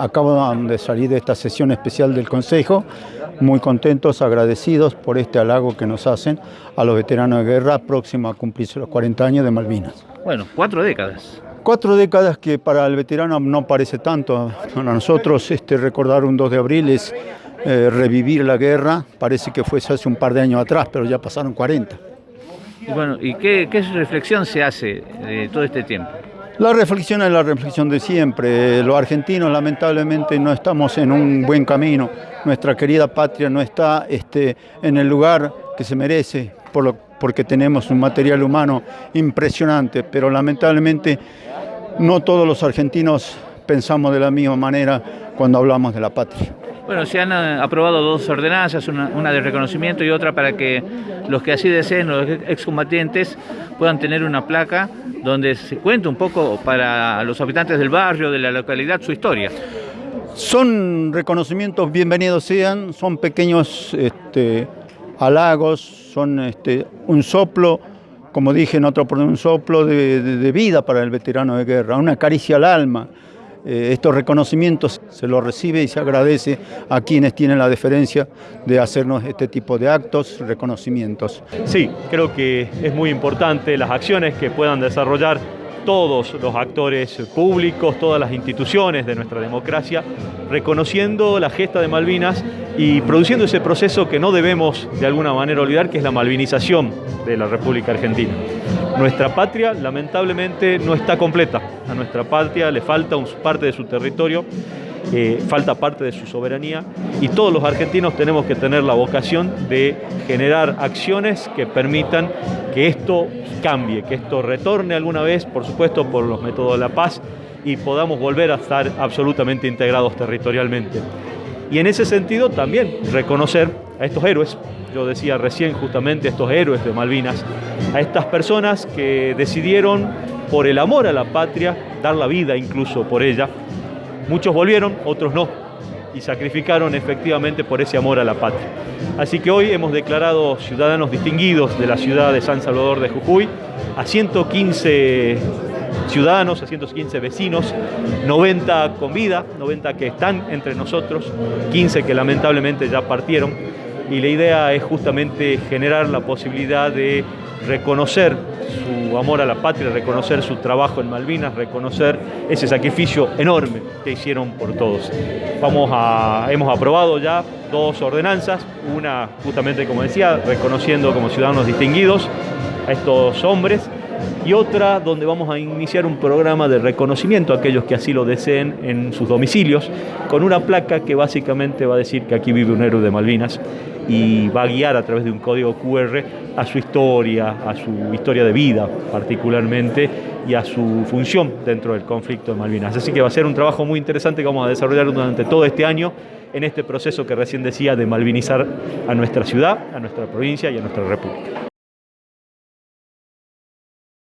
Acabo de salir de esta sesión especial del Consejo, muy contentos, agradecidos por este halago que nos hacen a los veteranos de guerra próximos a cumplirse los 40 años de Malvinas. Bueno, cuatro décadas. Cuatro décadas que para el veterano no parece tanto. Para nosotros este, recordar un 2 de abril es eh, revivir la guerra, parece que fue hace un par de años atrás, pero ya pasaron 40. Y bueno, ¿y qué, qué reflexión se hace de todo este tiempo? La reflexión es la reflexión de siempre. Los argentinos lamentablemente no estamos en un buen camino. Nuestra querida patria no está este, en el lugar que se merece porque tenemos un material humano impresionante, pero lamentablemente no todos los argentinos pensamos de la misma manera cuando hablamos de la patria. Bueno, se han eh, aprobado dos ordenanzas, una, de reconocimiento y otra para que los que así deseen, los excombatientes, puedan tener una placa donde se cuente un poco para los habitantes del barrio, de la localidad, su historia. Son reconocimientos bienvenidos sean, son pequeños este, halagos, son este, un soplo, como dije en otro un soplo de vida para el veterano de guerra, una caricia al alma. Eh, estos reconocimientos se los recibe y se agradece a quienes tienen la deferencia de hacernos este tipo de actos, reconocimientos. Sí, creo que es muy importante las acciones que puedan desarrollar todos los actores públicos, todas las instituciones de nuestra democracia, reconociendo la gesta de Malvinas y produciendo ese proceso que no debemos de alguna manera olvidar, que es la malvinización de la República Argentina. Nuestra patria lamentablemente no está completa, a nuestra patria le falta parte de su territorio, eh, falta parte de su soberanía y todos los argentinos tenemos que tener la vocación de generar acciones que permitan que esto cambie, que esto retorne alguna vez, por supuesto, por los métodos de la paz y podamos volver a estar absolutamente integrados territorialmente. Y en ese sentido también reconocer a estos héroes, yo decía recién justamente estos héroes de Malvinas, a estas personas que decidieron por el amor a la patria, dar la vida incluso por ella. Muchos volvieron, otros no, y sacrificaron efectivamente por ese amor a la patria. Así que hoy hemos declarado ciudadanos distinguidos de la ciudad de San Salvador de Jujuy a 115 ciudadanos, a 115 vecinos, 90 con vida, 90 que están entre nosotros, 15 que lamentablemente ya partieron. Y la idea es justamente generar la posibilidad de reconocer su amor a la patria, reconocer su trabajo en Malvinas, reconocer ese sacrificio enorme que hicieron por todos. Vamos a, hemos aprobado ya dos ordenanzas, una justamente como decía, reconociendo como ciudadanos distinguidos a estos hombres y otra donde vamos a iniciar un programa de reconocimiento a aquellos que así lo deseen en sus domicilios, con una placa que básicamente va a decir que aquí vive un héroe de Malvinas y va a guiar a través de un código QR a su historia, a su historia de vida particularmente y a su función dentro del conflicto de Malvinas. Así que va a ser un trabajo muy interesante que vamos a desarrollar durante todo este año en este proceso que recién decía de malvinizar a nuestra ciudad, a nuestra provincia y a nuestra república.